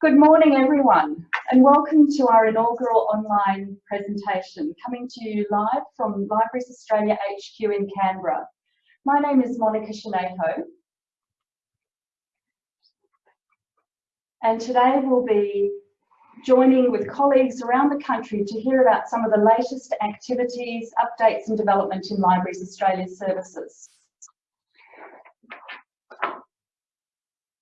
Good morning everyone and welcome to our inaugural online presentation coming to you live from Libraries Australia HQ in Canberra. My name is Monica Sznajko and today we'll be joining with colleagues around the country to hear about some of the latest activities, updates and development in Libraries Australia services.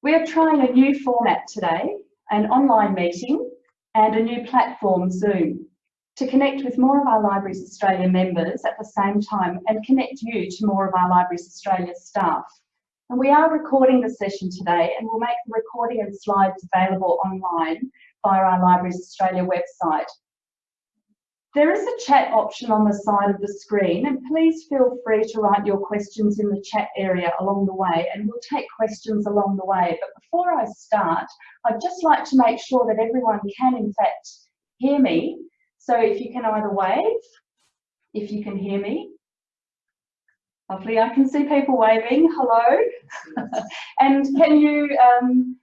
We are trying a new format today an online meeting and a new platform, Zoom, to connect with more of our Libraries Australia members at the same time and connect you to more of our Libraries Australia staff. And we are recording the session today and we'll make the recording and slides available online via our Libraries Australia website. There is a chat option on the side of the screen and please feel free to write your questions in the chat area along the way and we'll take questions along the way. But before I start, I'd just like to make sure that everyone can in fact hear me. So if you can either wave, if you can hear me. Lovely, I can see people waving, hello. and can you um,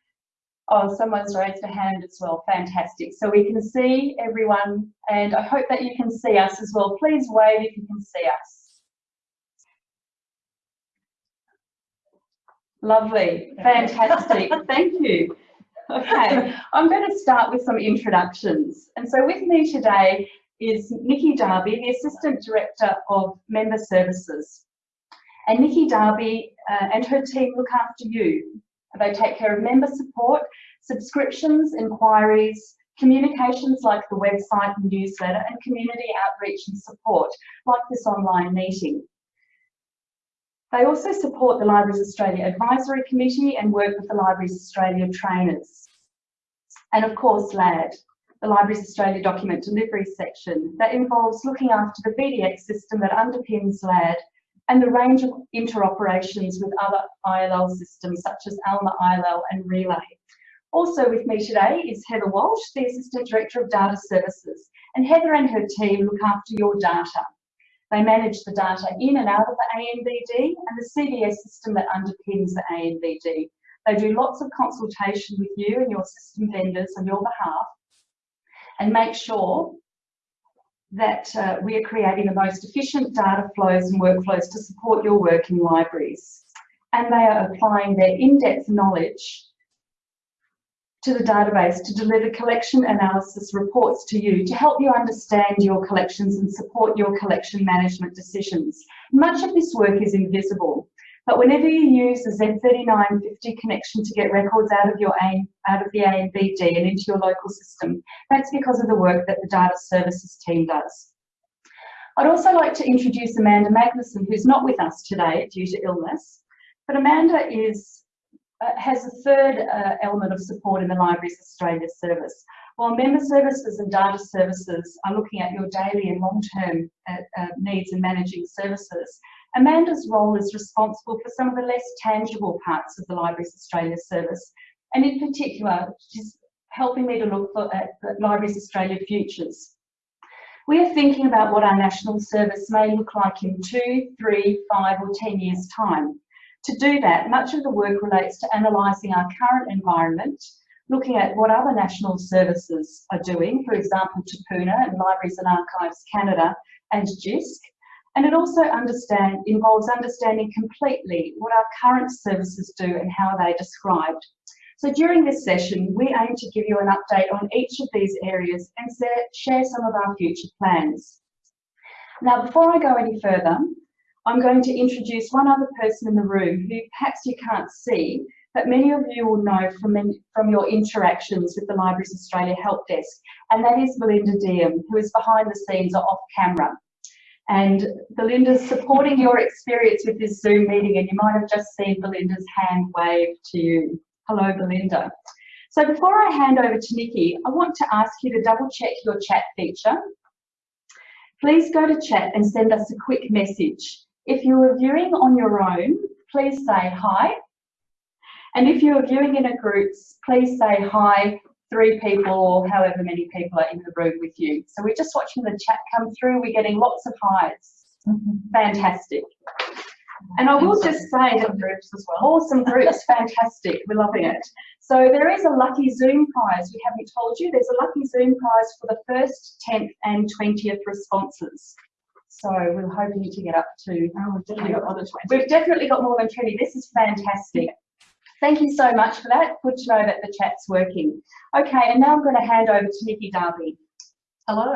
Oh, someone's raised a hand as well. Fantastic. So we can see everyone and I hope that you can see us as well. Please wave if you can see us. Lovely. Fantastic. Thank you. Okay, I'm going to start with some introductions. And so with me today is Nikki Darby, the Assistant Director of Member Services. And Nikki Darby uh, and her team look after you, they take care of member support, subscriptions, inquiries, communications like the website and newsletter, and community outreach and support, like this online meeting. They also support the Libraries Australia Advisory Committee and work with the Libraries Australia trainers. And of course, LAD, the Libraries Australia Document Delivery section, that involves looking after the VDX system that underpins LAD and the range of interoperations with other ILL systems such as ALMA ILL and Relay. Also with me today is Heather Walsh, the Assistant Director of Data Services, and Heather and her team look after your data. They manage the data in and out of the ANBD and the CBS system that underpins the ANBD. They do lots of consultation with you and your system vendors on your behalf and make sure that uh, we are creating the most efficient data flows and workflows to support your work in libraries. And they are applying their in-depth knowledge to the database to deliver collection analysis reports to you to help you understand your collections and support your collection management decisions. Much of this work is invisible, but whenever you use the Z3950 connection to get records out of your out of the ANBD and into your local system, that's because of the work that the data services team does. I'd also like to introduce Amanda Magnuson, who's not with us today due to illness, but Amanda is, uh, has a third uh, element of support in the Libraries Australia service. While member services and data services are looking at your daily and long-term uh, uh needs and managing services, Amanda's role is responsible for some of the less tangible parts of the Libraries Australia service, and in particular, she's helping me to look at uh, the Libraries Australia futures. We are thinking about what our national service may look like in two, three, five or 10 years time. To do that, much of the work relates to analysing our current environment, looking at what other national services are doing, for example, Te Puna and Libraries and Archives Canada and JISC, and it also understand, involves understanding completely what our current services do and how they're described. So during this session, we aim to give you an update on each of these areas and share some of our future plans. Now, before I go any further, I'm going to introduce one other person in the room who perhaps you can't see, but many of you will know from, from your interactions with the Libraries Australia Help Desk, and that is Belinda Diem, who is behind the scenes or off camera. And Belinda's supporting your experience with this Zoom meeting and you might have just seen Belinda's hand wave to you. Hello, Belinda. So before I hand over to Nikki, I want to ask you to double check your chat feature. Please go to chat and send us a quick message. If you are viewing on your own, please say hi. And if you are viewing in a group, please say hi three people or however many people are in the room with you. So we're just watching the chat come through. We're getting lots of highs. Mm-hmm. Fantastic. And I will just say that groups as well. Awesome groups, fantastic. We're loving it. So there is a lucky Zoom prize. We haven't told you. There's a lucky Zoom prize for the first, 10th and 20th responses. So we're hoping to get up to. Oh, we've definitely got more than 20. We've definitely got more than 20. This is fantastic. Thank you so much for that. Good to know that the chat's working. Okay, and now I'm going to hand over to Nikki Darby. Hello.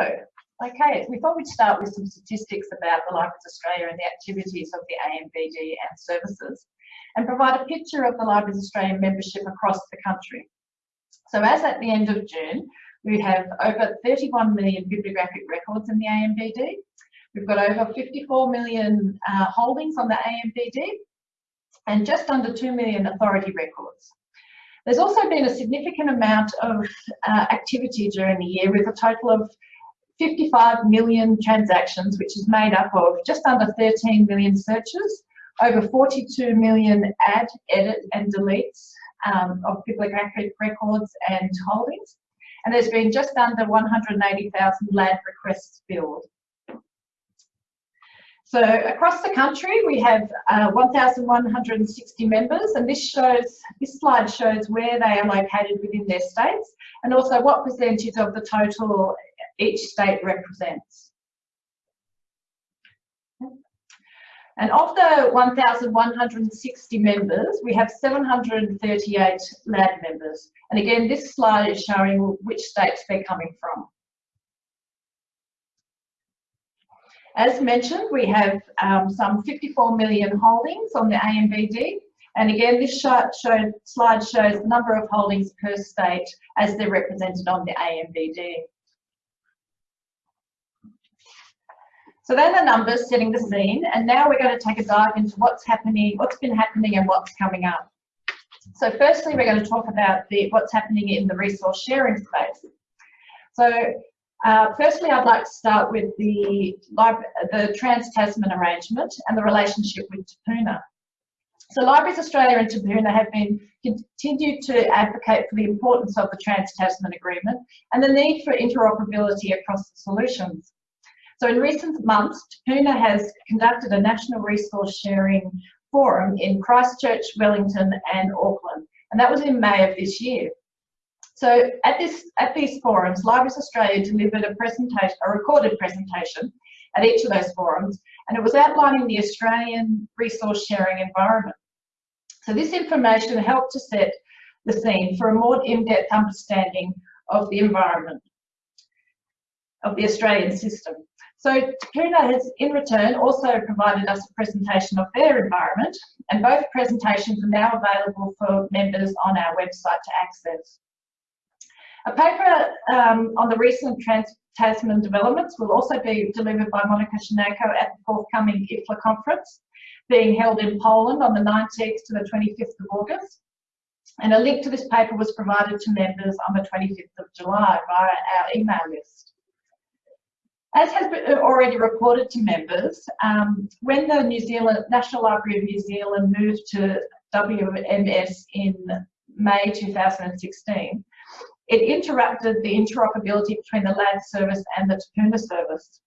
Okay, we thought we'd start with some statistics about the Libraries Australia and the activities of the ANBD and services, and provide a picture of the Libraries Australia membership across the country. So as at the end of June, we have over 31 million bibliographic records in the ANBD. We've got over 54 million uh, holdings on the ANBD and just under 2 million authority records. There's also been a significant amount of uh, activity during the year with a total of 55 million transactions, which is made up of just under 13 million searches, over 42 million add, edit and deletes um, of bibliographic records and holdings. And there's been just under 180,000 LAD requests filled. So across the country, we have uh, 1,160 members, and this shows this slide shows where they are located within their states, and also what percentage of the total each state represents. And of the 1,160 members, we have 738 LAD members. And again, this slide is showing which states they're coming from. As mentioned, we have um, some 54 million holdings on the ANBD. And again, this show, show, slide shows the number of holdings per state as they're represented on the ANBD. So they're the numbers setting the scene, and now we're going to take a dive into what's happening, what's been happening and what's coming up. So firstly, we're going to talk about the, what's happening in the resource sharing space. So uh, firstly, I'd like to start with the, the Trans-Tasman arrangement and the relationship with Te Puna. So Libraries Australia and Te Puna have been continued to advocate for the importance of the Trans-Tasman Agreement and the need for interoperability across the solutions. So in recent months, Te Puna has conducted a national resource sharing forum in Christchurch, Wellington and Auckland, and that was in May of this year. So at this at these forums, Libraries Australia delivered a presentation, a recorded presentation at each of those forums, and it was outlining the Australian resource sharing environment. So this information helped to set the scene for a more in-depth understanding of the environment of the Australian system. So Te Puna has in return also provided us a presentation of their environment and both presentations are now available for members on our website to access. A paper um, on the recent Trans-Tasman developments will also be delivered by Monica Sznajko at the forthcoming IFLA conference, being held in Poland on the 19th to the 25th of August. And a link to this paper was provided to members on the 25th of July via our email list. As has been already reported to members, um, when the New Zealand National Library of New Zealand moved to WMS in May 2016, it interrupted the interoperability between the LAD service and the Te Puna service.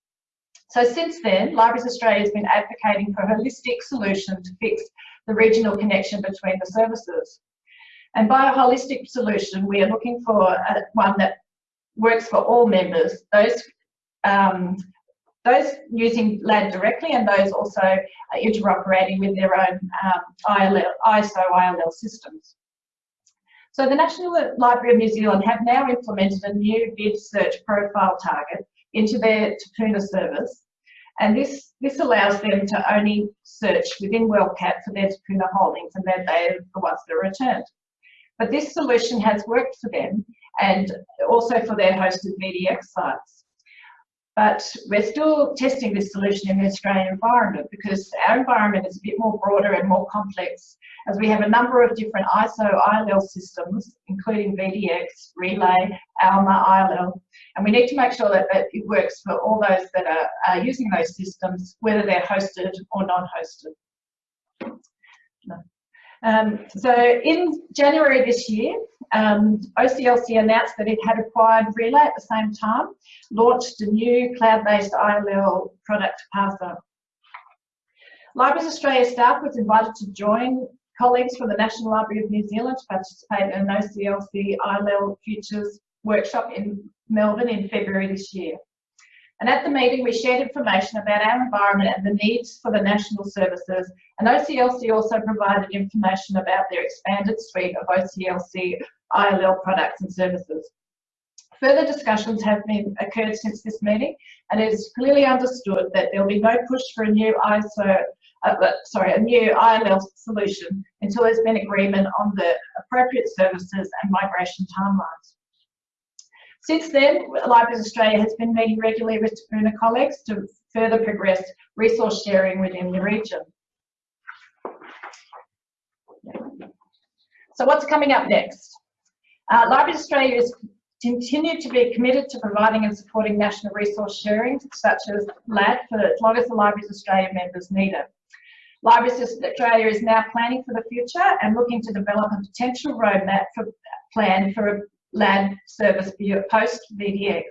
So since then, Libraries Australia has been advocating for a holistic solution to fix the regional connection between the services. And by a holistic solution, we are looking for a, one that works for all members, those um, those using LAD directly and those also interoperating with their own um, ILL, ISO ILL systems. So the National Library of New Zealand have now implemented a new bid search profile target into their Te Puna service. And this, this allows them to only search within WorldCat for their Te Puna holdings and that they're the ones that are returned. But this solution has worked for them and also for their hosted VDX sites. But we're still testing this solution in the Australian environment because our environment is a bit more broader and more complex as we have a number of different ISO ILL systems, including VDX, Relay, ALMA, ILL, and we need to make sure that, that it works for all those that are, are using those systems, whether they're hosted or non-hosted. No. Um, so in January this year, um, OCLC announced that it had acquired Relay at the same time, launched a new cloud-based ILL product, Tipasa. Libraries Australia staff was invited to join colleagues from the National Library of New Zealand to participate in an OCLC ILL Futures workshop in Melbourne in February this year. And at the meeting, we shared information about our environment and the needs for the national services. And OCLC also provided information about their expanded suite of OCLC ILL products and services. Further discussions have been occurred since this meeting, and it is clearly understood that there will be no push for a new ISO, uh, sorry, a new ILL solution until there's been agreement on the appropriate services and migration timelines. Since then, Libraries Australia has been meeting regularly with Te Puna colleagues to further progress resource sharing within the region. So what's coming up next? Uh, Libraries Australia has continued to be committed to providing and supporting national resource sharing, such as LAD, for as long as the Libraries Australia members need it. Libraries Australia is now planning for the future and looking to develop a potential roadmap for plan for a LAD service post VDX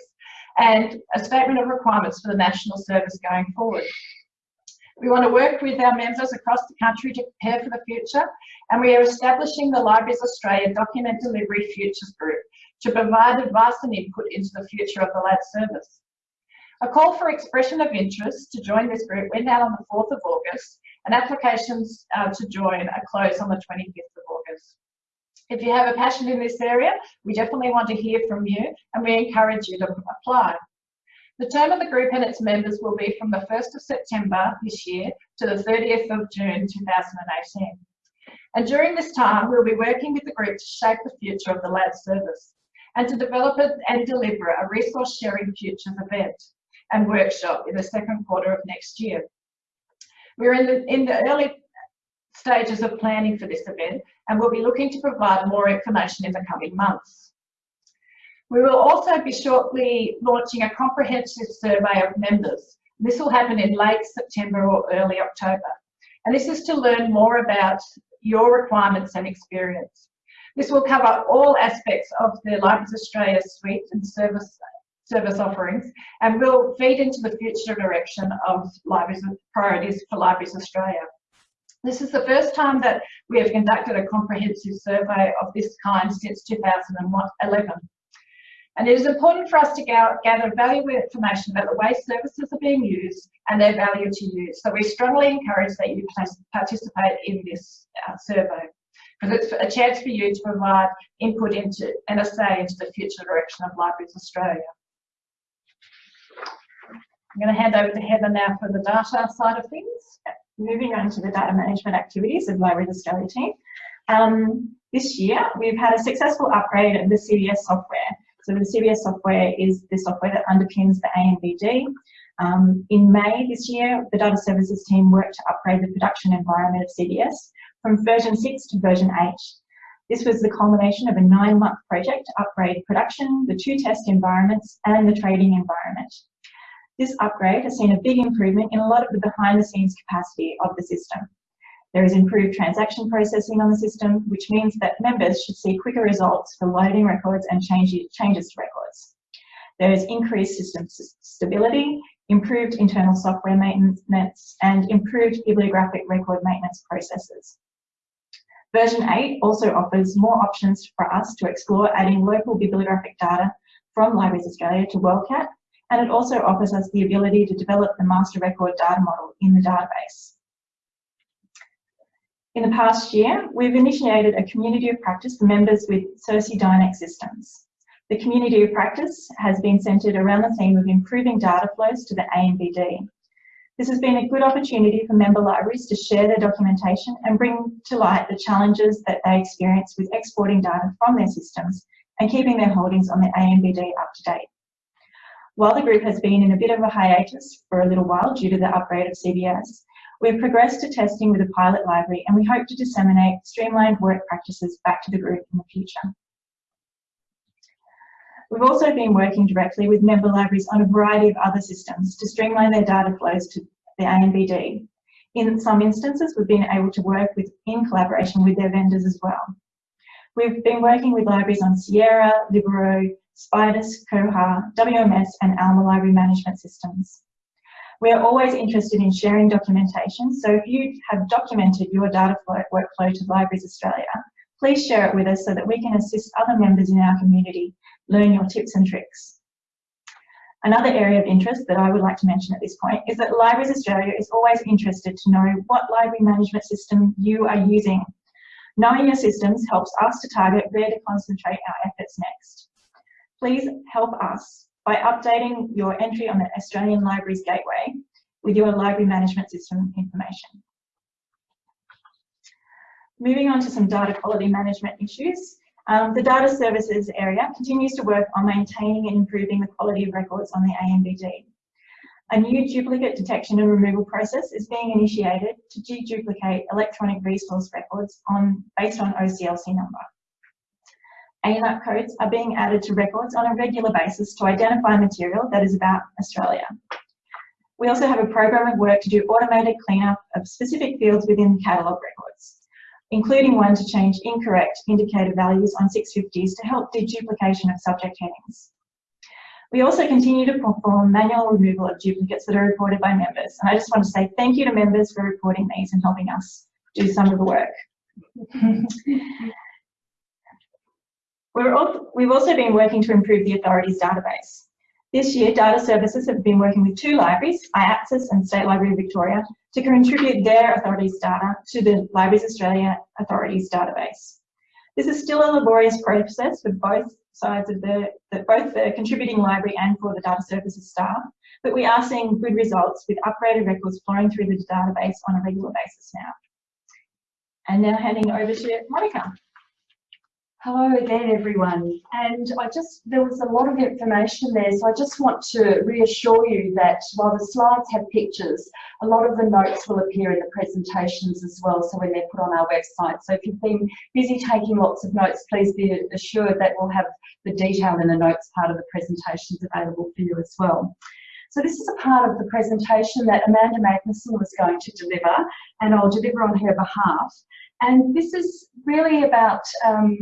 and a statement of requirements for the national service going forward. We want to work with our members across the country to prepare for the future and we are establishing the Libraries Australia Document Delivery Futures Group to provide advice and input into the future of the LAD service. A call for expression of interest to join this group went out on the 4th of August and applications uh, to join are closed on the 25th of August. If you have a passion in this area, we definitely want to hear from you and we encourage you to apply. The term of the group and its members will be from the 1st of September this year to the 30th of June 2018. And during this time, we'll be working with the group to shape the future of the LAD service and to develop and deliver a resource sharing futures event and workshop in the second quarter of next year. We're in the, in the early stages of planning for this event and we'll be looking to provide more information in the coming months. We will also be shortly launching a comprehensive survey of members. This will happen in late September or early October. And this is to learn more about your requirements and experience. This will cover all aspects of the Libraries Australia suite and service service offerings and will feed into the future direction of libraries priorities for Libraries Australia. This is the first time that we have conducted a comprehensive survey of this kind since 2011. And it is important for us to gather valuable information about the way services are being used and their value to you. So we strongly encourage that you participate in this uh, survey because it's a chance for you to provide input into and a say into the future direction of Libraries Australia. I'm going to hand over to Heather now for the data side of things. Moving on to the data management activities of Libraries Australia team. Um, this year, we've had a successful upgrade of the CBS software. So the CBS software is the software that underpins the ANBD. Um, in May this year, the data services team worked to upgrade the production environment of CBS from version 6 to version 8. This was the culmination of a nine-month project to upgrade production, the two test environments, and the trading environment. This upgrade has seen a big improvement in a lot of the behind the scenes capacity of the system. There is improved transaction processing on the system, which means that members should see quicker results for loading records and changes to records. There is increased system stability, improved internal software maintenance, and improved bibliographic record maintenance processes. Version 8 also offers more options for us to explore adding local bibliographic data from Libraries Australia to WorldCat and it also offers us the ability to develop the master record data model in the database. In the past year, we've initiated a community of practice for members with SirsiDynix systems. The community of practice has been centred around the theme of improving data flows to the ANBD. This has been a good opportunity for member libraries to share their documentation and bring to light the challenges that they experience with exporting data from their systems and keeping their holdings on the ANBD up to date. While the group has been in a bit of a hiatus for a little while due to the upgrade of CBS, we've progressed to testing with a pilot library and we hope to disseminate streamlined work practices back to the group in the future. We've also been working directly with member libraries on a variety of other systems to streamline their data flows to the ANBD. In some instances, we've been able to work with, in collaboration with their vendors as well. We've been working with libraries on Sierra, Libero, Spydus, Koha, WMS and Alma library management systems. We are always interested in sharing documentation, so if you have documented your data flow, workflow to Libraries Australia, please share it with us so that we can assist other members in our community learn your tips and tricks. Another area of interest that I would like to mention at this point is that Libraries Australia is always interested to know what library management system you are using. Knowing your systems helps us to target where to concentrate our efforts next. Please help us by updating your entry on the Australian Libraries Gateway with your library management system information. Moving on to some data quality management issues. Um, the data services area continues to work on maintaining and improving the quality of records on the ANBD. A new duplicate detection and removal process is being initiated to deduplicate electronic resource records on, based on OCLC number. ANUC codes are being added to records on a regular basis to identify material that is about Australia. We also have a program of work to do automated cleanup of specific fields within catalogue records including one to change incorrect indicator values on 650s to help deduplication of subject headings. We also continue to perform manual removal of duplicates that are reported by members. And I just want to say thank you to members for reporting these and helping us do some of the work. we have also been working to improve the authority's database. This year, data services have been working with two libraries, AIATSIS and State Library of Victoria, to contribute their authorities' data to the Libraries Australia Authorities database. This is still a laborious process for both sides of the, the, both the contributing library and for the data services staff, but we are seeing good results with upgraded records flowing through the database on a regular basis now. And now handing over to Monica. Hello again, everyone. And I just, there was a lot of information there, so I just want to reassure you that while the slides have pictures, a lot of the notes will appear in the presentations as well, so when they're put on our website. So if you've been busy taking lots of notes, please be assured that we'll have the detail in the notes part of the presentations available for you as well. So this is a part of the presentation that Amanda Magnuson was going to deliver, and I'll deliver on her behalf. And this is really about um,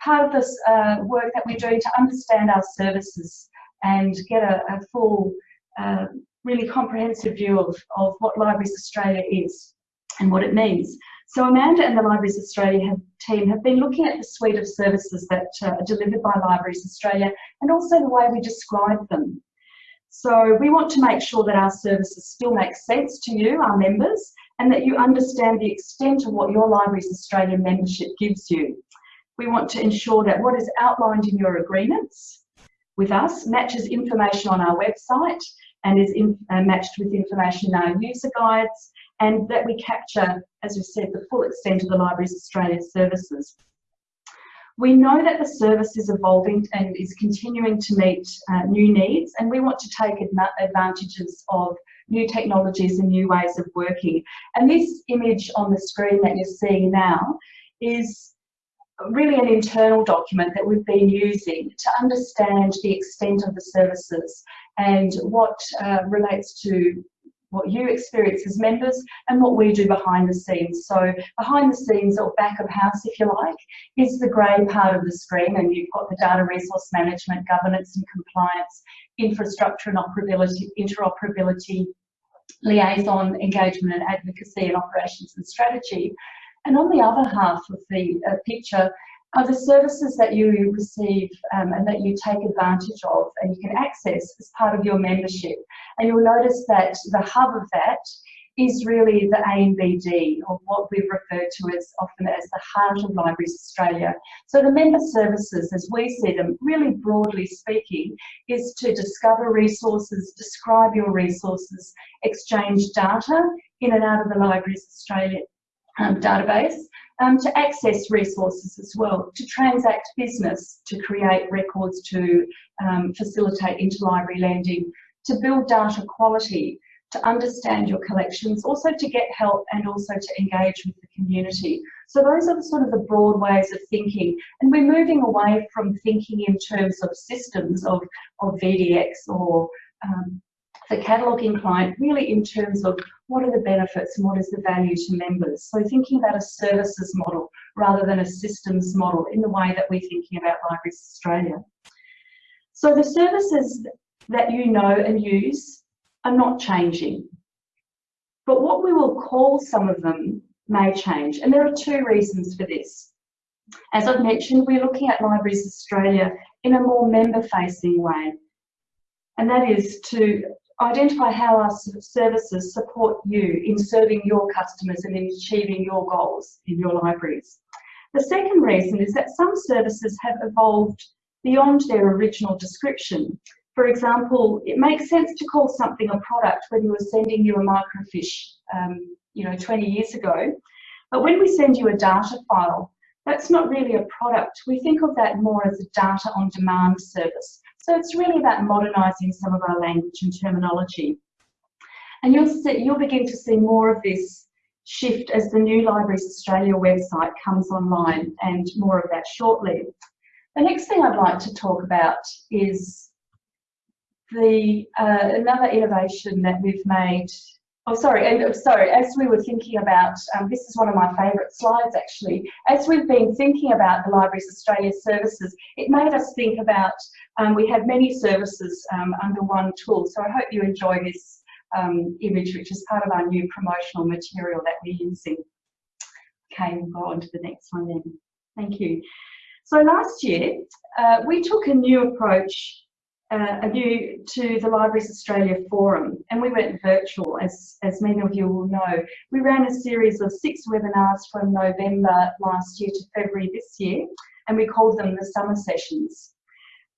part of this uh, work that we're doing to understand our services and get a, a full, uh, really comprehensive view of, of what Libraries Australia is and what it means. So Amanda and the Libraries Australia have, team have been looking at the suite of services that uh, are delivered by Libraries Australia and also the way we describe them. So we want to make sure that our services still make sense to you, our members, and that you understand the extent of what your Libraries Australia membership gives you. We want to ensure that what is outlined in your agreements with us matches information on our website and is in, uh, matched with information in our user guides and that we capture, as we said, the full extent of the Libraries Australia services. We know that the service is evolving and is continuing to meet uh, new needs and we want to take advantages of new technologies and new ways of working. And this image on the screen that you're seeing now is really an internal document that we've been using to understand the extent of the services and what uh, relates to what you experience as members and what we do behind the scenes. So behind the scenes or back of house, if you like, is the grey part of the screen and you've got the data resource management, governance and compliance, infrastructure and operability, interoperability, liaison, engagement and advocacy and operations and strategy. And on the other half of the uh, picture are the services that you receive um, and that you take advantage of and you can access as part of your membership. And you'll notice that the hub of that is really the ANBD, or what we've referred to as often as the heart of Libraries Australia. So the member services, as we see them, really broadly speaking, is to discover resources, describe your resources, exchange data in and out of the Libraries Australia um, database, um, to access resources as well, to transact business, to create records, to um, facilitate interlibrary lending, to build data quality, to understand your collections, also to get help and also to engage with the community. So those are the sort of the broad ways of thinking. And we're moving away from thinking in terms of systems of, of VDX or um, the cataloguing client really in terms of what are the benefits and what is the value to members. So thinking about a services model rather than a systems model in the way that we're thinking about Libraries Australia. So the services that you know and use are not changing. But what we will call some of them may change. And there are two reasons for this. As I've mentioned, we're looking at Libraries Australia in a more member-facing way. And that is to identify how our services support you in serving your customers and in achieving your goals in your libraries. The second reason is that some services have evolved beyond their original description. For example, it makes sense to call something a product when we were sending you a microfiche, um, you know, 20 years ago. But when we send you a data file, that's not really a product. We think of that more as a data on demand service. So it's really about modernising some of our language and terminology. And you'll, see, you'll begin to see more of this shift as the new Libraries Australia website comes online and more of that shortly. The next thing I'd like to talk about is the uh, another innovation that we've made Oh, sorry, and sorry, as we were thinking about, um, this is one of my favourite slides actually, as we've been thinking about the Libraries Australia services, it made us think about, um, we have many services um, under one tool, so I hope you enjoy this um, image, which is part of our new promotional material that we're using. Okay, we'll go on to the next one then. Thank you. So last year, uh, we took a new approach uh, a view to the Libraries Australia Forum and we went virtual as, as many of you will know. We ran a series of six webinars from November last year to February this year and we called them the summer sessions.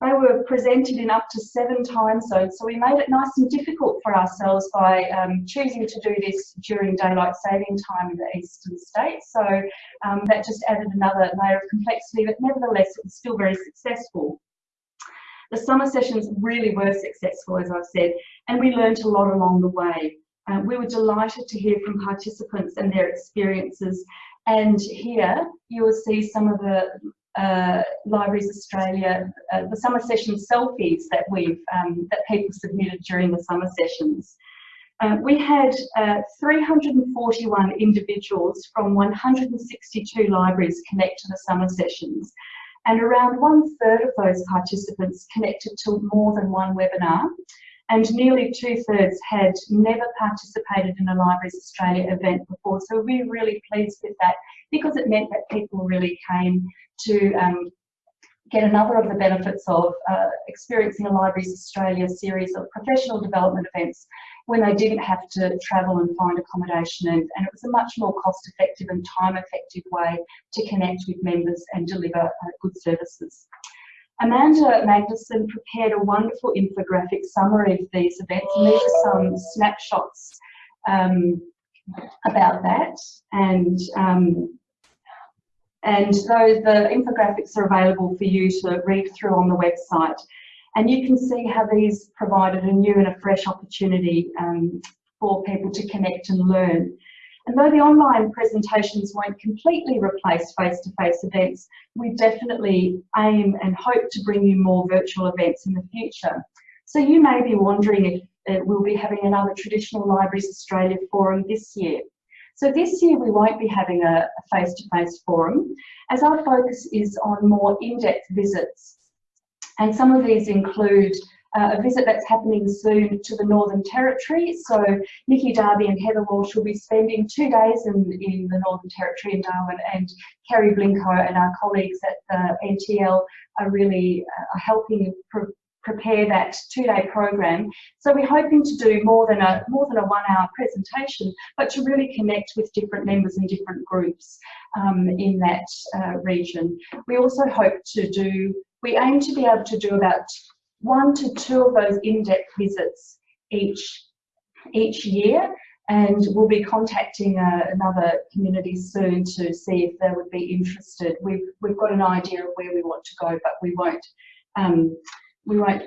They were presented in up to seven time zones so we made it nice and difficult for ourselves by um, choosing to do this during daylight saving time in the eastern states so um, that just added another layer of complexity but nevertheless it was still very successful. The summer sessions really were successful, as I've said, and we learned a lot along the way. Uh, we were delighted to hear from participants and their experiences. And here you will see some of the uh, Libraries Australia, uh, the summer session selfies that we've um, that people submitted during the summer sessions. Uh, we had uh, 341 individuals from 162 libraries connect to the summer sessions and around one third of those participants connected to more than one webinar and nearly two thirds had never participated in a Libraries Australia event before. So we're really pleased with that because it meant that people really came to um, get another of the benefits of uh, experiencing a Libraries Australia series of professional development events when they didn't have to travel and find accommodation and, and it was a much more cost effective and time effective way to connect with members and deliver uh, good services. Amanda Magnuson prepared a wonderful infographic summary of these events and these are some snapshots um, about that and um, and those the infographics are available for you to read through on the website. And you can see how these provided a new and a fresh opportunity um, for people to connect and learn. And though the online presentations won't completely replace face-to-face -face events, we definitely aim and hope to bring you more virtual events in the future. So you may be wondering if uh, we'll be having another traditional Libraries Australia forum this year. So this year we won't be having a face-to-face -face forum as our focus is on more in-depth visits. And some of these include uh, a visit that's happening soon to the Northern Territory. So Nikki Darby and Heather Walsh will be spending two days in, in the Northern Territory in Darwin and Kerry Blinko and our colleagues at the NTL are really uh, helping prepare that two-day program. So we're hoping to do more than a more than a one-hour presentation, but to really connect with different members and different groups um, in that uh, region. We also hope to do. We aim to be able to do about one to two of those in-depth visits each each year and we'll be contacting uh, another community soon to see if they would be interested. We've, we've got an idea of where we want to go, but we won't um, we won't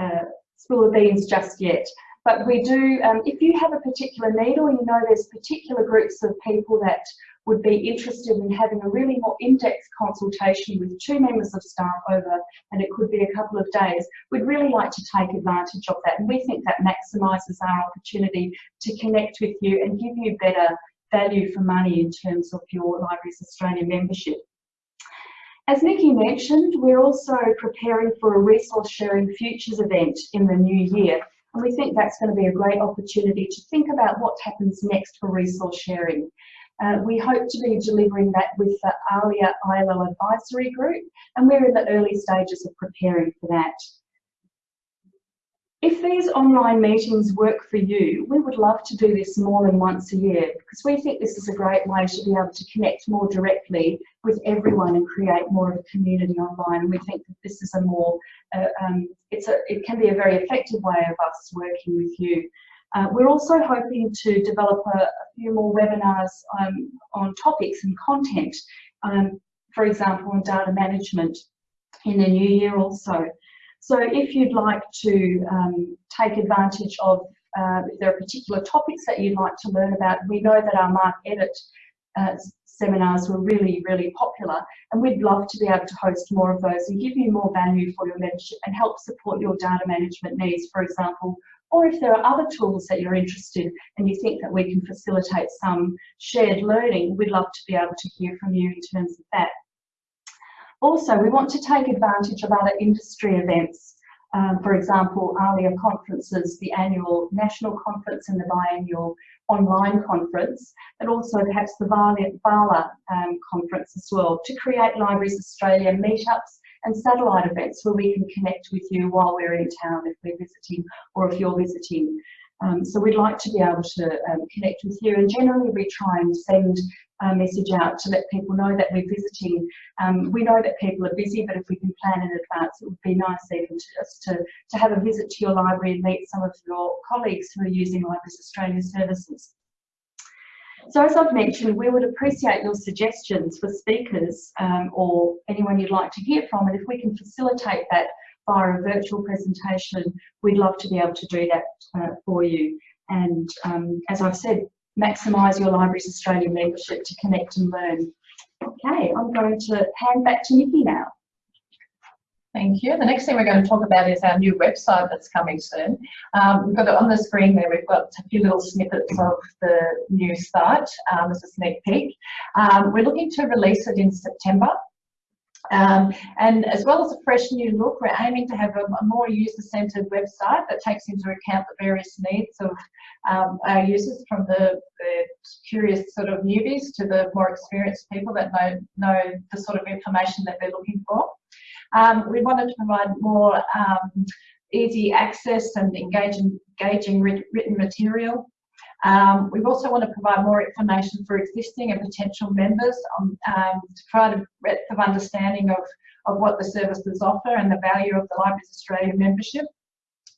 uh, spill the beans just yet. But we do, um, if you have a particular need or you know there's particular groups of people that would be interested in having a really more in-depth consultation with two members of staff over, and it could be a couple of days, we'd really like to take advantage of that. And we think that maximises our opportunity to connect with you and give you better value for money in terms of your Libraries Australia membership. As Nikki mentioned, we're also preparing for a resource sharing futures event in the new year. And we think that's going to be a great opportunity to think about what happens next for resource sharing. Uh, we hope to be delivering that with the ALIA ILO advisory group, and we're in the early stages of preparing for that. If these online meetings work for you, we would love to do this more than once a year because we think this is a great way to be able to connect more directly with everyone and create more of a community online. And we think that this is a more, uh, um, it's a, it can be a very effective way of us working with you. Uh, we're also hoping to develop a, a few more webinars um, on topics and content, um, for example, on data management in the new year also. So if you'd like to um, take advantage of, uh, if there are particular topics that you'd like to learn about, we know that our Mark Edit uh, seminars were really, really popular and we'd love to be able to host more of those and give you more value for your membership and help support your data management needs, for example, or if there are other tools that you're interested in and you think that we can facilitate some shared learning, we'd love to be able to hear from you in terms of that. Also, we want to take advantage of other industry events. Um, for example, ALIA conferences, the annual national conference and the biannual online conference, and also perhaps the VALA um, conference as well, to create Libraries Australia meetups and satellite events where we can connect with you while we're in town if we're visiting or if you're visiting. Um, so we'd like to be able to um, connect with you and generally we try and send message out to let people know that we're visiting. Um, we know that people are busy, but if we can plan in advance, it would be nice even to, just to, to have a visit to your library and meet some of your colleagues who are using Libraries Australia services. So as I've mentioned, we would appreciate your suggestions for speakers um, or anyone you'd like to hear from, and if we can facilitate that via a virtual presentation, we'd love to be able to do that uh, for you. And um, as I've said, maximise your Libraries Australia membership to connect and learn. Okay, I'm going to hand back to Nikki now. Thank you. The next thing we're going to talk about is our new website that's coming soon. Um, we've got it on the screen there. We've got a few little snippets of the new site um, as a sneak peek. Um, we're looking to release it in September. Um, and as well as a fresh new look, we're aiming to have a, a more user-centered website that takes into account the various needs of um, our users from the, the, curious sort of newbies to the more experienced people that know, know the sort of information that they're looking for. Um, we wanted to provide more um, easy access and engaging, engaging written material. Um, we also want to provide more information for existing and potential members on, um, to provide a breadth of understanding of, of what the services offer and the value of the Libraries Australia membership.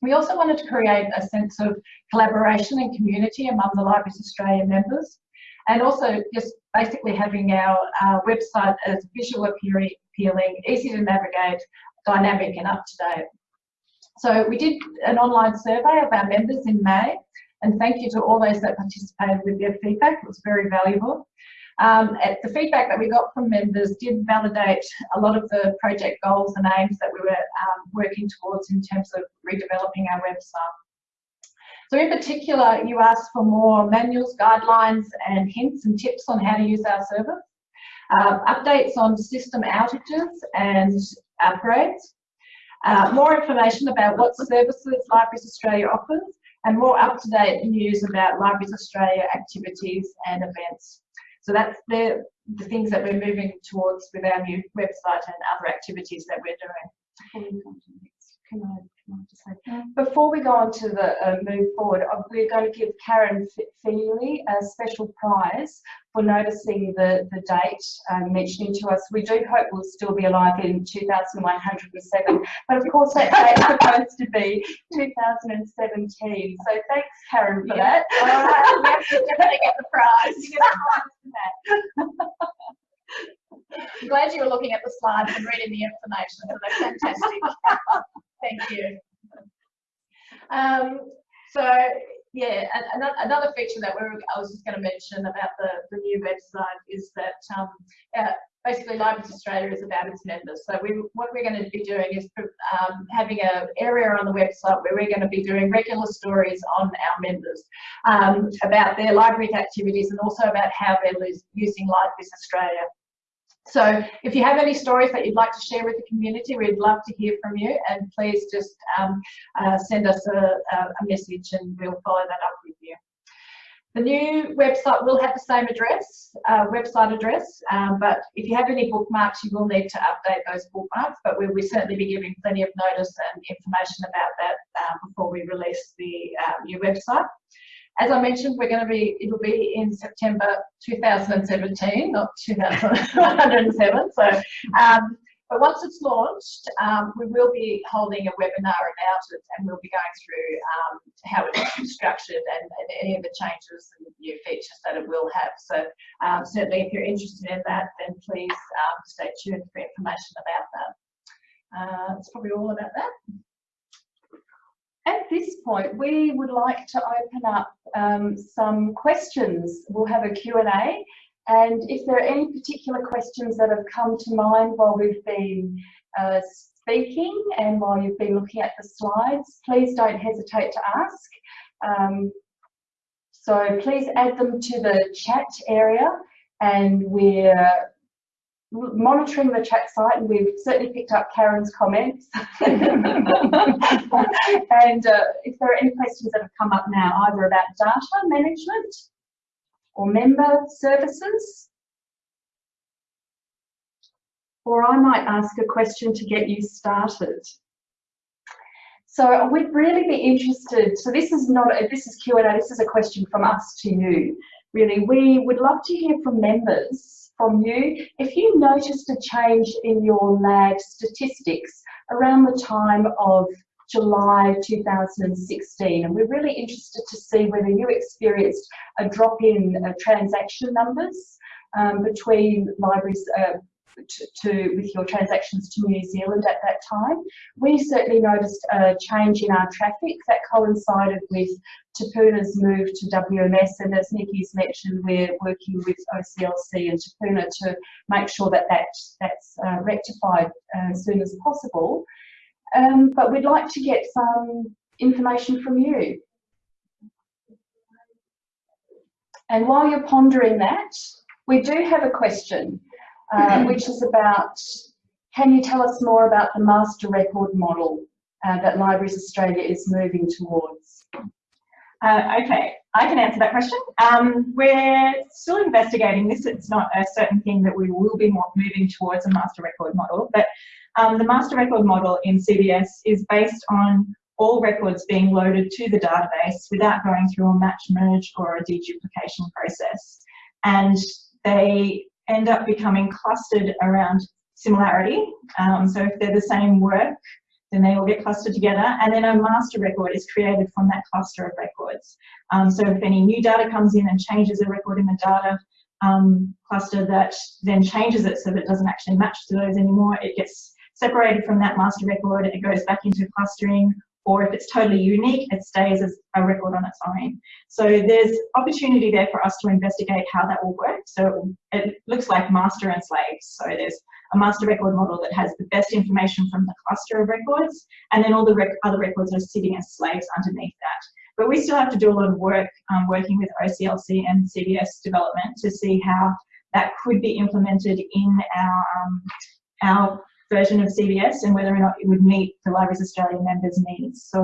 We also wanted to create a sense of collaboration and community among the Libraries Australia members and also just basically having our, our website as visual appealing, easy to navigate, dynamic and up to date. So we did an online survey of our members in May and thank you to all those that participated with their feedback. It was very valuable. Um, the feedback that we got from members did validate a lot of the project goals and aims that we were um, working towards in terms of redeveloping our website. So in particular, you asked for more manuals, guidelines and hints and tips on how to use our service, um, updates on system outages and upgrades, uh, more information about what services Libraries Australia offers, and more up-to-date news about Libraries Australia activities and events. So that's the, the things that we're moving towards with our new website and other activities that we're doing. Can I before we go on to the uh, move forward, uh, we're going to give Karen Feely a special prize for noticing the, the date um, mentioning to us. We do hope we'll still be alive in 2107, but of course that date's supposed to be 2017. So thanks, Karen, for yeah. that. All right, we have to get the prize. You get a prize for that. I'm glad you were looking at the slides and reading the information, so that's fantastic. Thank you. Um, so yeah, another, feature that we I was just going to mention about the, the new website is that um, uh, basically Libraries Australia is about its members. So we, what we're going to be doing is um, having an area on the website where we're going to be doing regular stories on our members um, about their library activities and also about how they're using Libraries Australia. So if you have any stories that you'd like to share with the community, we'd love to hear from you and please just um, uh, send us a, a, message and we'll follow that up with you. The new website will have the same address, uh, website address, um, but if you have any bookmarks, you will need to update those bookmarks, but we will certainly be giving plenty of notice and information about that uh, before we release the uh, new website. As I mentioned, we're going to be, it'll be in September 2017, not 2107. So, um, but once it's launched, um, we will be holding a webinar about it and we'll be going through um, how it's structured and, and, any of the changes and new features that it will have. So um, certainly if you're interested in that, then please um, stay tuned for information about that. Uh, that's probably all about that. At this point, we would like to open up um, some questions. We'll have a Q&A and if there are any particular questions that have come to mind while we've been uh, speaking and while you've been looking at the slides, please don't hesitate to ask. Um, so please add them to the chat area and we're monitoring the chat site and we've certainly picked up Karen's comments. and uh, if there are any questions that have come up now, either about data management or member services, or I might ask a question to get you started. So we'd really be interested, so this is not, a, this is Q&A, this is a question from us to you. Really, we would love to hear from members from you. If you noticed a change in your LADD statistics around the time of July 2016, and we're really interested to see whether you experienced a drop in uh, transaction numbers um, between libraries uh, to, to, with your transactions to New Zealand at that time. We certainly noticed a change in our traffic that coincided with Te Puna's move to WMS and as Nikki's mentioned we're working with OCLC and Te Puna to make sure that, that that's uh, rectified uh, as soon as possible. Um, but we'd like to get some information from you. And while you're pondering that, we do have a question. Uh, which is about, can you tell us more about the master record model uh, that Libraries Australia is moving towards? Uh, okay, I can answer that question. Um, we're still investigating this. It's not a certain thing that we will be moving towards a master record model, but um, the master record model in CBS is based on all records being loaded to the database without going through a match merge or a deduplication process. And they end up becoming clustered around similarity. Um, so if they're the same work, then they all get clustered together and then a master record is created from that cluster of records. Um, so if any new data comes in and changes a record in the data um, cluster that then changes it so that it doesn't actually match to those anymore, it gets separated from that master record, it goes back into clustering or if it's totally unique, it stays as a record on its own. So there's opportunity there for us to investigate how that will work. So it looks like master and slave. So there's a master record model that has the best information from the cluster of records, and then all the rec other records are sitting as slaves underneath that. But we still have to do a lot of work um, working with OCLC and CBS development to see how that could be implemented in our, um, our version of CBS and whether or not it would meet the Libraries Australia members' needs. So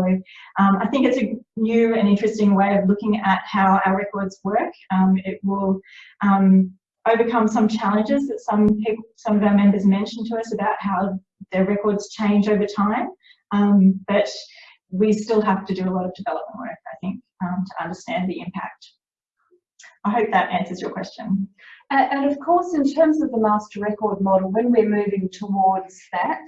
um, I think it's a new and interesting way of looking at how our records work. Um, it will um, overcome some challenges that some people, some of our members mentioned to us about how their records change over time, um, but we still have to do a lot of development work, I think, um, to understand the impact. I hope that answers your question. And, of course, in terms of the master record model, when we're moving towards that,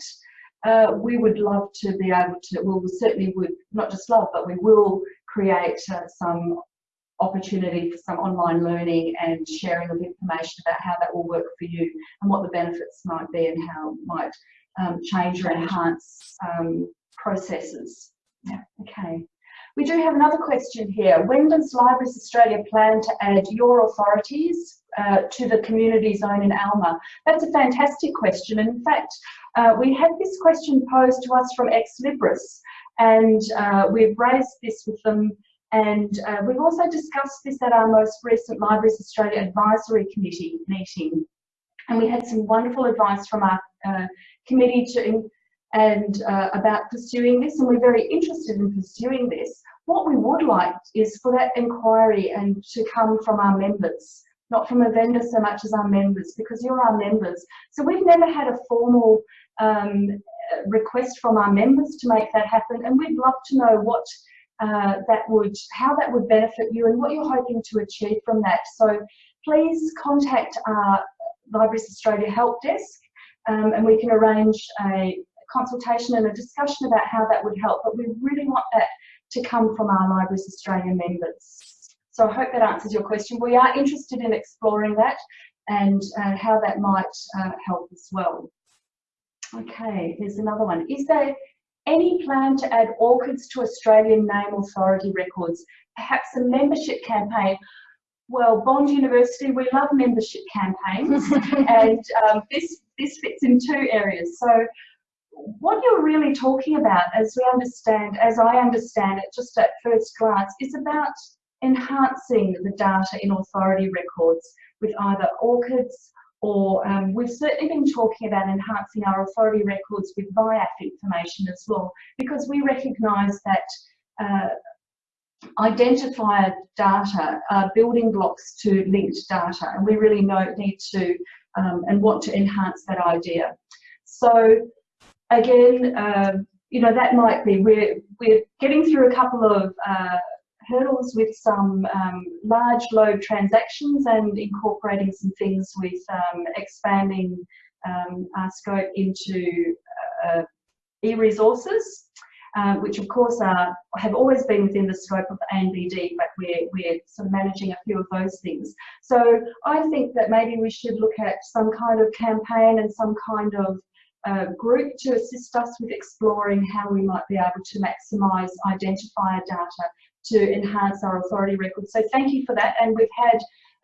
uh, we would love to be able to, well, we certainly would, not just love, but we will create uh, some opportunity for some online learning and sharing of information about how that will work for you and what the benefits might be and how it might um, change or enhance um, processes. Yeah, okay. We do have another question here. When does Libraries Australia plan to add your authorities uh, to the community zone in Alma? That's a fantastic question. In fact, uh, we had this question posed to us from Ex Libris and uh, we've raised this with them and uh, we've also discussed this at our most recent Libraries Australia Advisory Committee meeting. And we had some wonderful advice from our uh, committee to, and uh, about pursuing this, and we're very interested in pursuing this. What we would like is for that inquiry and to come from our members, not from a vendor so much as our members, because you're our members. So we've never had a formal um, request from our members to make that happen, and we'd love to know what uh, that would, how that would benefit you and what you're hoping to achieve from that. So please contact our Libraries Australia Help Desk um, and we can arrange a consultation and a discussion about how that would help. But we really want that to come from our Libraries Australia members. So I hope that answers your question. We are interested in exploring that and uh, how that might uh, help as well. Okay, here's another one. Is there any plan to add ORCIDs to Australian name authority records? Perhaps a membership campaign? Well, Bond University, we love membership campaigns and um, this, this fits in two areas. So what you're really talking about, as we understand, as I understand it, just at first glance, is about enhancing the data in authority records with either ORCIDs or um, we've certainly been talking about enhancing our authority records with VIAF information as well, because we recognise that uh, identifier data are building blocks to linked data, and we really know need to um, and want to enhance that idea. So again, um, you know, that might be, we're, we're getting through a couple of uh, hurdles with some um, large load transactions and incorporating some things with um, expanding um, our scope into uh, e-resources, uh, which of course are, have always been within the scope of the ANBD, but we're, we're sort of managing a few of those things. So I think that maybe we should look at some kind of campaign and some kind of uh, group to assist us with exploring how we might be able to maximise identifier data to enhance our authority records. So thank you for that. And we've had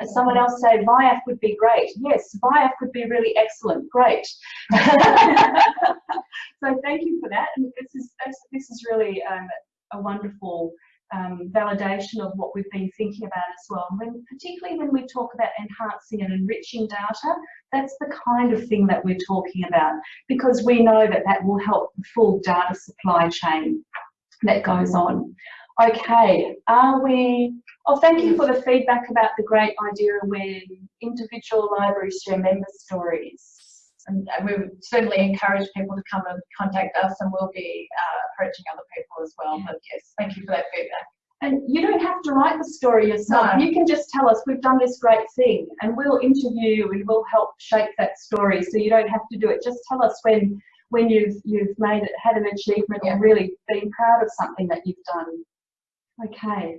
someone else say VIAF would be great. Yes, VIAF would be really excellent. Great. so thank you for that. And this is this is really um, a wonderful um, validation of what we've been thinking about as well. When, particularly when we talk about enhancing and enriching data, that's the kind of thing that we're talking about because we know that that will help the full data supply chain that goes on. Okay, are we, oh thank you for the feedback about the great idea when individual libraries share member stories. And we would certainly encourage people to come and contact us and we'll be uh, approaching other people as well. But yes, thank you for that feedback. And you don't have to write the story yourself. No. You can just tell us, we've done this great thing and we'll interview you and we'll help shape that story. So you don't have to do it. Just tell us when when you've you've made it, had an achievement yeah. or really been proud of something that you've done. Okay.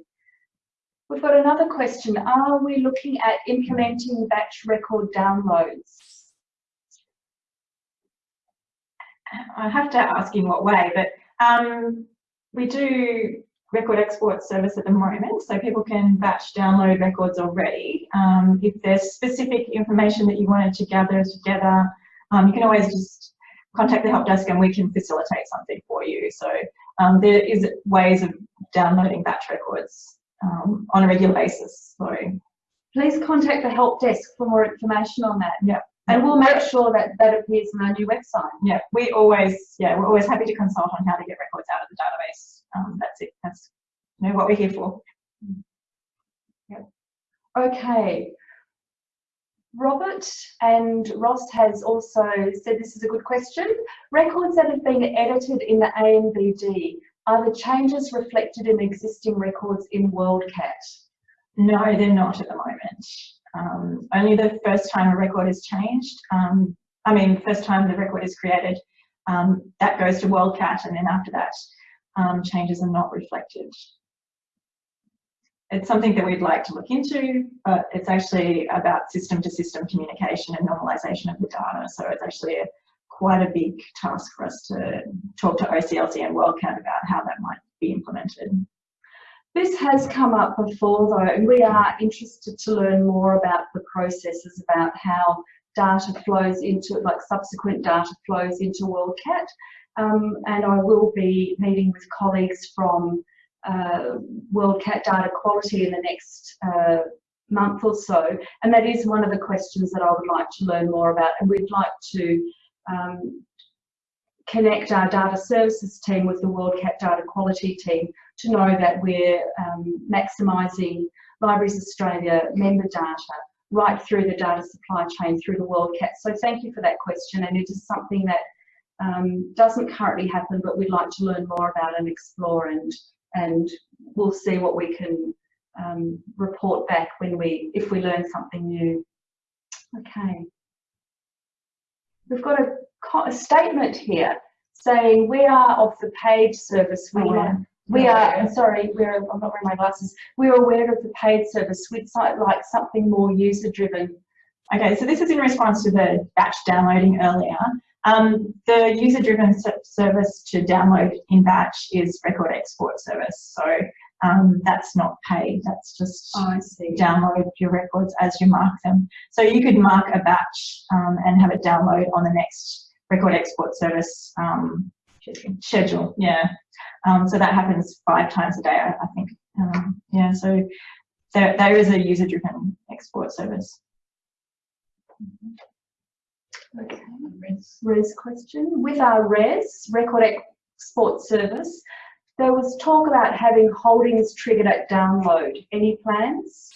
We've got another question. Are we looking at implementing batch record downloads? I have to ask in what way, but um, we do record export service at the moment, so people can batch download records already. Um, if there's specific information that you wanted to gather together, um, you can always just contact the help desk and we can facilitate something for you. So um, there is ways of downloading batch records um, on a regular basis. So please contact the help desk for more information on that. Yeah. And we'll make sure that that appears on our new website. Yeah, we always, yeah, we're always happy to consult on how to get records out of the database. Um, that's it. That's you know what we're here for. Yep. Okay. Robert and Ross has also said this is a good question. Records that have been edited in the ANBD, are the changes reflected in existing records in WorldCat? No, they're not at the moment. Um, only the first time a record is changed, um, I mean, first time the record is created, um, that goes to WorldCat and then after that, um, changes are not reflected it's something that we'd like to look into, but it's actually about system to system communication and normalization of the data. So it's actually a, quite a big task for us to talk to OCLC and WorldCat about how that might be implemented. This has come up before though, and we are interested to learn more about the processes about how data flows into, like subsequent data flows into WorldCat. Um, and I will be meeting with colleagues from uh, WorldCat data quality in the next uh, month or so. And that is one of the questions that I would like to learn more about. And we'd like to um, connect our data services team with the WorldCat data quality team to know that we're um, maximising Libraries Australia member data right through the data supply chain through the WorldCat. So thank you for that question and it is something that um, doesn't currently happen but we'd like to learn more about and explore and and we'll see what we can um, report back when we if we learn something new. Okay. We've got a, a statement here saying we are of the paid service. We, Oh, yeah. We are, I'm sorry, we're, I'm not wearing my glasses. We're aware of the paid service. We'd like something more user driven. Okay, so this is in response to the batch downloading earlier. Um, the user-driven service to download in batch is record export service. So um, that's not paid. That's just I see. download your records as you mark them. So you could mark a batch um, and have it download on the next record export service um, schedule. Yeah. Um, so that happens five times a day, I, I think. Um, yeah. So there, there is a user-driven export service. Okay. Res question. With our res, record export service, there was talk about having holdings triggered at download. Any plans?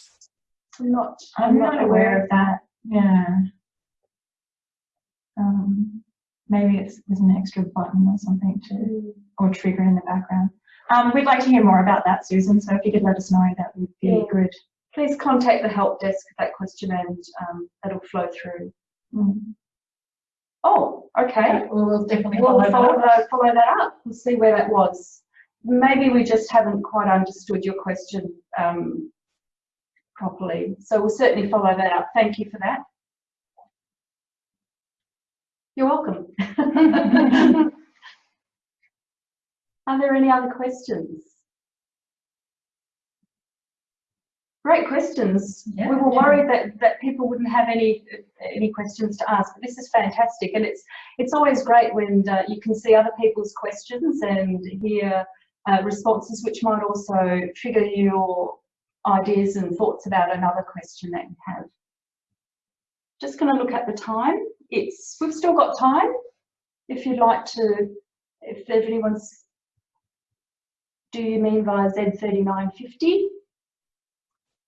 I'm not, I'm not aware of that. Yeah. Um, maybe it's there's an extra button or something to or trigger in the background. Um, we'd like to hear more about that, Susan. So if you could let us know, that would be Yeah. good. Please contact the help desk with that question and um, that'll flow through. Mm. Oh, okay. We'll we'll definitely We'll follow follow, that. uh, follow that up. We'll see where that was. Maybe we just haven't quite understood your question um, properly. So we'll certainly follow that up. Thank you for that. You're welcome. Are there any other questions? Great questions. Yeah. We were worried that, that people wouldn't have any any questions to ask, but this is fantastic, and it's it's always great when uh, you can see other people's questions and hear uh, responses, which might also trigger your ideas and thoughts about another question that you have. Just going to look at the time. It's we've still got time. If you'd like to, if anyone's, do you mean via Z3950?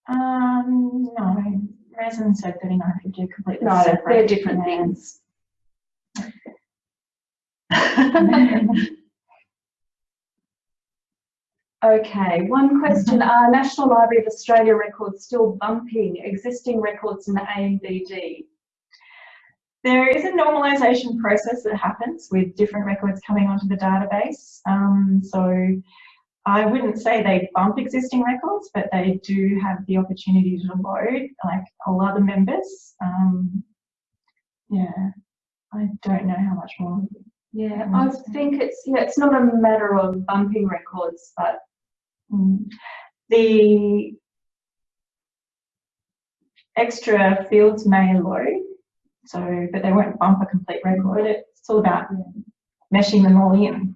Um, no, resin said 3950 are completely No, separate. they're different things. Okay, one question. Are National Library of Australia records still bumping existing records in the ANBD? There is a normalisation process that happens with different records coming onto the database. Um, so I wouldn't say they bump existing records, but they do have the opportunity to load like all other members. Um, yeah, I don't know how much more. Yeah, I think it's, yeah, it's not a matter of bumping records, but Mm. The extra fields may load, so, but they won't bump a complete record. It's all about meshing them all in.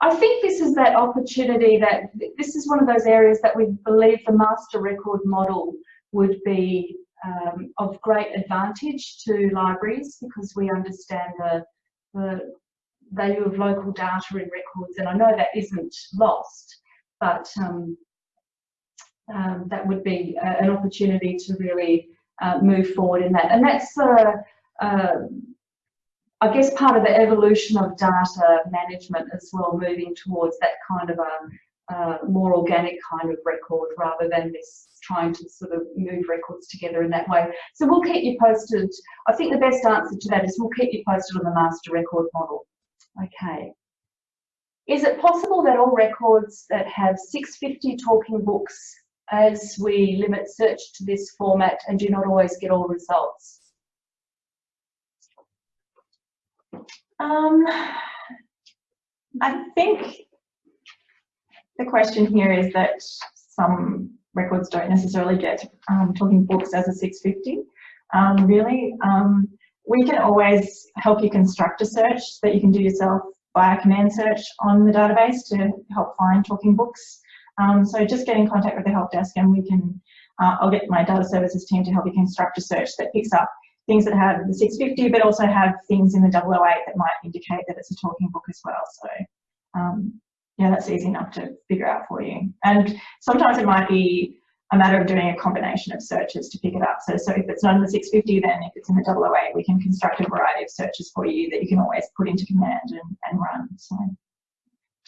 I think this is that opportunity that this is one of those areas that we believe the master record model would be um, of great advantage to libraries because we understand the, the value of local data in records and I know that isn't lost but um, um, that would be uh, an opportunity to really uh, move forward in that and that's uh, uh, I guess part of the evolution of data management as well, moving towards that kind of a uh, more organic kind of record rather than this trying to sort of move records together in that way. So we'll keep you posted. I think the best answer to that is we'll keep you posted on the master record model. Okay. Is it possible that all records that have 650 talking books as we limit search to this format and do not always get all results? Um, I think the question here is that some records don't necessarily get um, talking books as a 650. Um, really, um, we can always help you construct a search that you can do yourself via command search on the database to help find talking books. Um, so just get in contact with the help desk and we can uh, I'll get my data services team to help you construct a search that picks up things that have the 650 but also have things in the 008 that might indicate that it's a talking book as well. So um, yeah, that's easy enough to figure out for you. And sometimes it might be a matter of doing a combination of searches to pick it up. So, so if it's not in the 650, then if it's in the 008, we can construct a variety of searches for you that you can always put into command and, and run. So,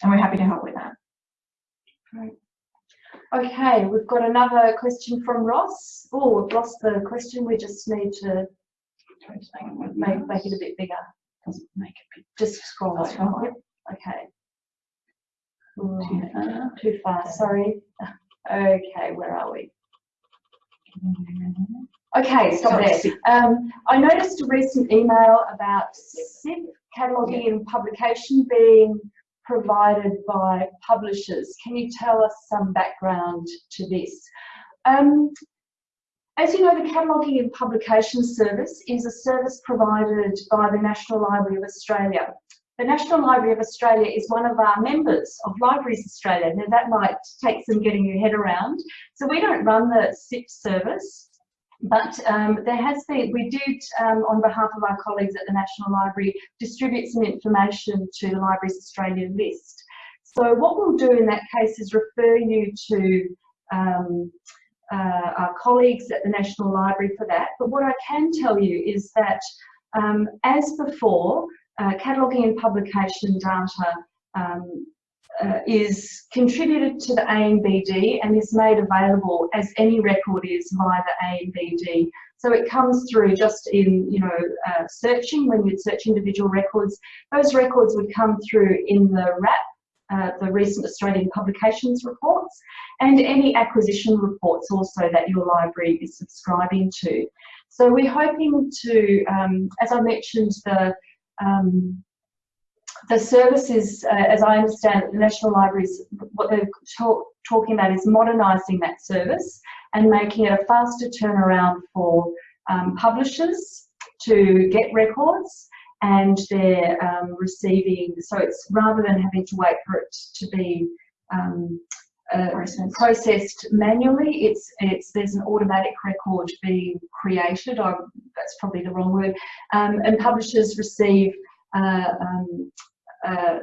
and we're happy to help with that. Okay, we've got another question from Ross. Oh, we've lost the question. We just need to make, make it a bit bigger. Make it. Just scroll That's over. fine. Yep. Okay. Uh, Too far, sorry. Okay, where are we? Okay, stop there. Um, I noticed a recent email about CIP cataloguing and publication being provided by publishers. Can you tell us some background to this? Um, as you know, the Cataloguing and Publication Service is a service provided by the National Library of Australia. The National Library of Australia is one of our members of Libraries Australia. Now that might take some getting your head around. So we don't run the CIP service, but um, there has been, we did, um, on behalf of our colleagues at the National Library, distribute some information to the Libraries Australia list. So what we'll do in that case is refer you to um, uh, our colleagues at the National Library for that. But what I can tell you is that, um, as before, uh, cataloguing and publication data um, uh, is contributed to the ANBD and is made available as any record is via the ANBD. So it comes through just in, you know, uh, searching, when you'd search individual records, those records would come through in the RAP, uh, the recent Australian publications reports, and any acquisition reports also that your library is subscribing to. So we're hoping to, um, as I mentioned, the um, the services, uh, as I understand it, the National Libraries, what they're talk, talking about is modernising that service and making it a faster turnaround for um, publishers to get records and they're um, receiving, so it's rather than having to wait for it to be um, uh, Processed. processed manually, it's, it's, there's an automatic record being created, that's probably the wrong word, um, and publishers receive um, uh,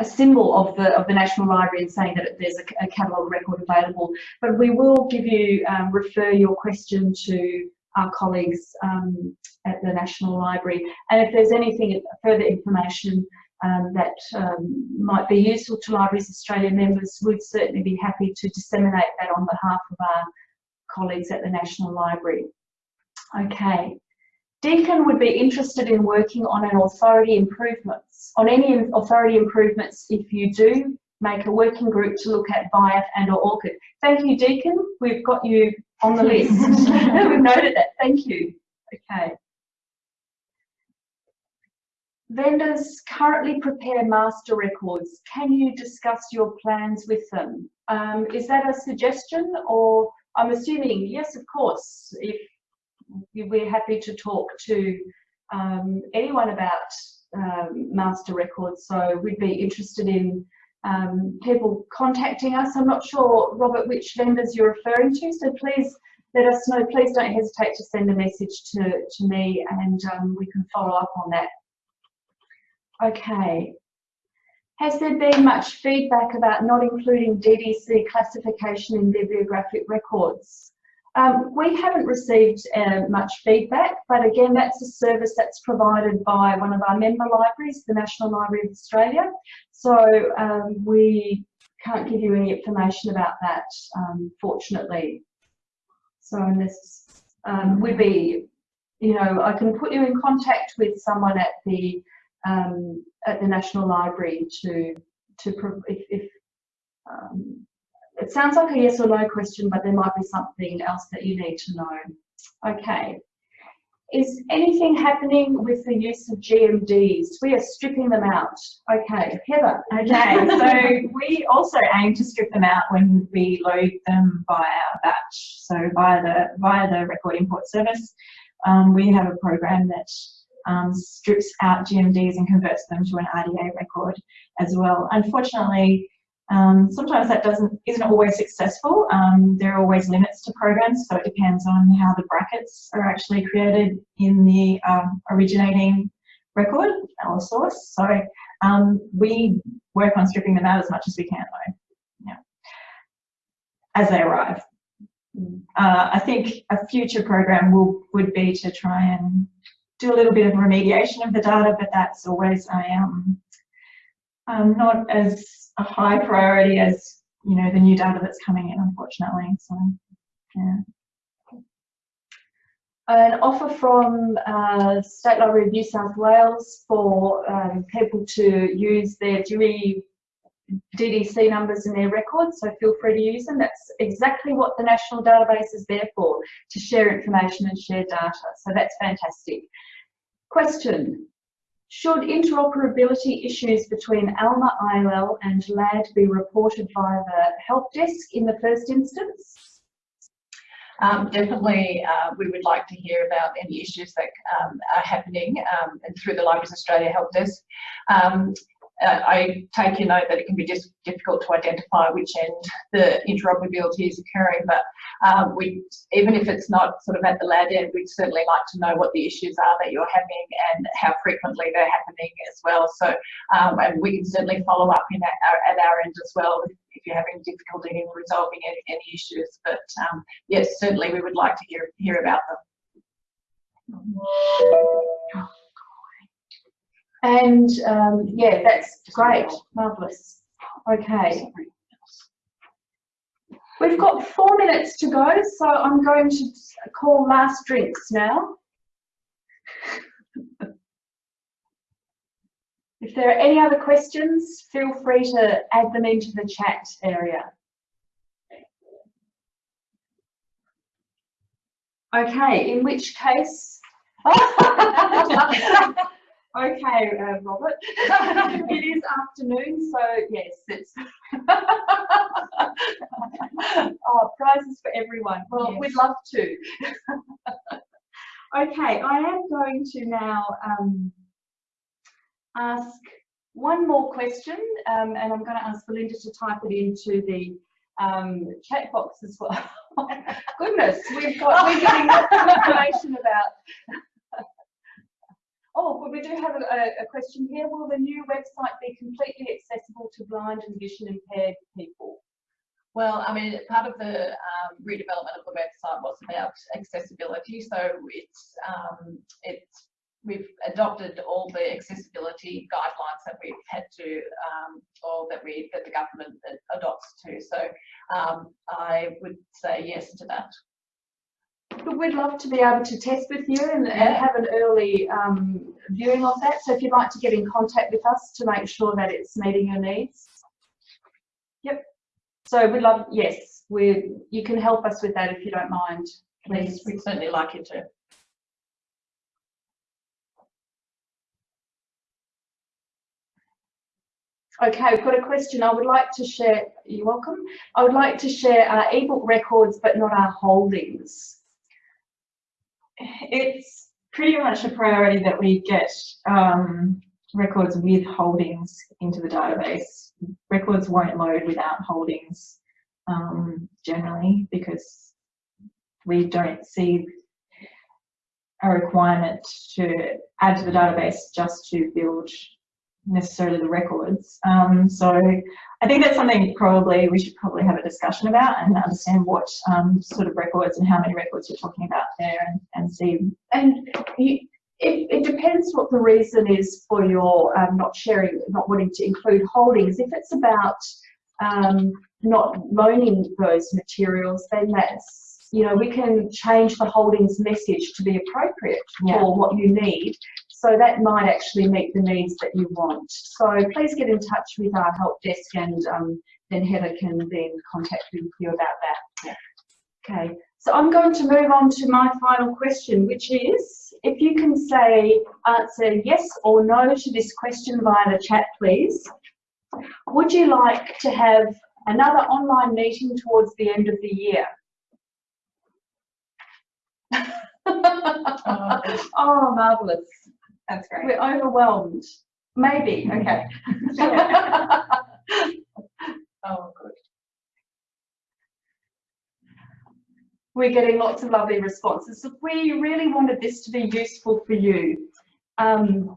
a symbol of the of the National Library and saying that there's a, a catalogue record available. But we will give you um, refer your question to our colleagues um, at the National Library, and if there's anything further information um, that um, might be useful to Libraries Australia members, we'd certainly be happy to disseminate that on behalf of our colleagues at the National Library. Okay. Deakin would be interested in working on an authority improvements, on any authority improvements if you do make a working group to look at VIAF and or ORCID. Thank you, Deakin. We've got you on the list. We've noted that. Thank you. Okay. Vendors currently prepare master records. Can you discuss your plans with them? Um, is that a suggestion or I'm assuming, yes, of course, if we're happy to talk to um, anyone about um, master records. So we'd be interested in um, people contacting us. I'm not sure, Robert, which vendors you're referring to. So please let us know. Please don't hesitate to send a message to, to me and um, we can follow up on that. Okay. Has there been much feedback about not including DDC classification in bibliographic records? Um, we haven't received uh, much feedback, but again, that's a service that's provided by one of our member libraries, the National Library of Australia. So um, we can't give you any information about that, um, fortunately. So unless um, we'd be, you know, I can put you in contact with someone at the um, at the National Library to to if, if um, it sounds like a yes or no question, but there might be something else that you need to know. Okay. Is anything happening with the use of GMDs? We are stripping them out. Okay, Heather. Okay, so we also aim to strip them out when we load them via batch. So via the via the record import service, um, we have a program that um, strips out GMDs and converts them to an RDA record as well. Unfortunately, Um, sometimes that doesn't isn't always successful. Um, there are always limits to programs, so it depends on how the brackets are actually created in the um, originating record or source. So um, we work on stripping them out as much as we can, though. Yeah, as they arrive. Uh, I think a future program will would be to try and do a little bit of remediation of the data, but that's always a um, um, not as a high priority as you know the new data that's coming in, unfortunately. So, yeah. An offer from uh, State Library of New South Wales for um, people to use their Dewey DDC numbers in their records, so feel free to use them. That's exactly what the national database is there for, to share information and share data. So that's fantastic. Question, should interoperability issues between ALMA ILL and LADD be reported via the help desk in the first instance? Um, definitely, uh, we would like to hear about any issues that um, are happening um, and through the Libraries Australia help desk. Uh, I take your note that it can be just difficult to identify which end the interoperability is occurring, but um, we, even if it's not sort of at the LADD end, we'd certainly like to know what the issues are that you're having and how frequently they're happening as well. So, um, and we can certainly follow up in our, at our end as well if, if you're having difficulty in resolving any, any issues. But um, yes, certainly we would like to hear, hear about them. And um, yeah, that's great, marvellous. Okay. We've got four minutes to go, so I'm going to call last drinks now. If there are any other questions, feel free to add them into the chat area. Okay, in which case, Okay, uh, Robert. it is afternoon, so yes, it's. oh, prizes for everyone. Well, Yes. we'd love to. okay, I am going to now um, ask one more question, um, and I'm going to ask Belinda to type it into the um, chat box as well. Goodness, we've got we're getting lots of information about Oh, but we do have a, a, question here. Will the new website be completely accessible to blind and vision impaired people? Well, I mean, part of the um, redevelopment of the website was about accessibility. So it's um, it's we've adopted all the accessibility guidelines that we've had to, um, or that we that the government adopts to. So um, I would say yes to that. But we'd love to be able to test with you and, and have an early um, viewing of that. So if you'd like to get in contact with us to make sure that it's meeting your needs. Yep. So we'd love, yes, we you can help us with that if you don't mind, please. We'd certainly like you to. Okay, I've got a question. I would like to share, you're welcome. I would like to share our ebook records, but not our holdings. It's pretty much a priority that we get um, records with holdings into the database. Records won't load without holdings um, generally because we don't see a requirement to add to the database just to build necessarily the records. Um, so I think that's something probably we should probably have a discussion about and understand what um, sort of records and how many records you're talking about there and, and see. And you, it, it depends what the reason is for your um, not sharing, not wanting to include holdings. If it's about um, not loaning those materials, then that's, you know, we can change the holdings message to be appropriate Yeah. for what you need. So that might actually meet the needs that you want. So please get in touch with our help desk and um, then Heather can then contact with you about that. Okay, so I'm going to move on to my final question, which is, if you can say, answer yes or no to this question via the chat, please. Would you like to have another online meeting towards the end of the year? oh, marvellous. That's great. We're overwhelmed. Maybe. Okay. oh, good. We're getting lots of lovely responses. We really wanted this to be useful for you. Um,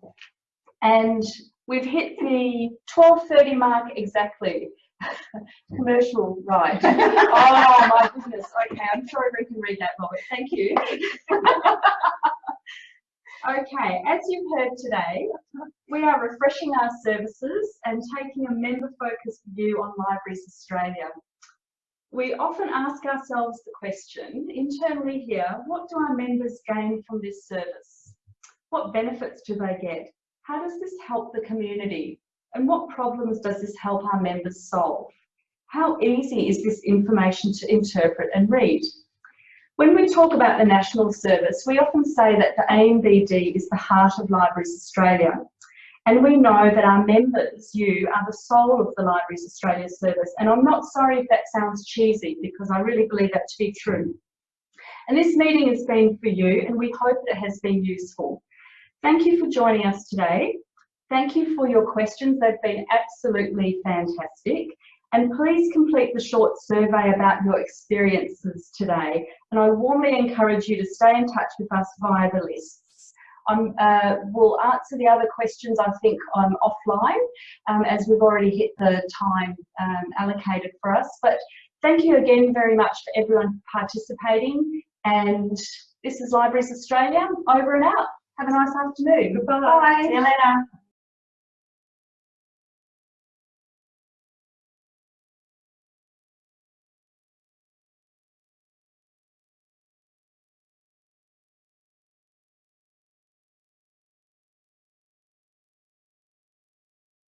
and we've hit the 12.30 mark exactly. Commercial, right. oh my goodness, okay, I'm sure we can read that, Robert, thank you okay, as you've heard today, we are refreshing our services and taking a member-focused view on Libraries Australia. We often ask ourselves the question, internally here, what do our members gain from this service? What benefits do they get? How does this help the community? And what problems does this help our members solve? How easy is this information to interpret and read? When we talk about the National Service, we often say that the ANBD is the heart of Libraries Australia. And we know that our members, you, are the soul of the Libraries Australia service. And I'm not sorry if that sounds cheesy because I really believe that to be true. And this meeting has been for you and we hope that it has been useful. Thank you for joining us today. Thank you for your questions. They've been absolutely fantastic. And please complete the short survey about your experiences today. And I warmly encourage you to stay in touch with us via the lists. Um, uh, we'll answer the other questions, I think, um, offline, um, as we've already hit the time um, allocated for us. But thank you again very much for everyone participating. And this is Libraries Australia, over and out. Have a nice afternoon. Goodbye. See you later.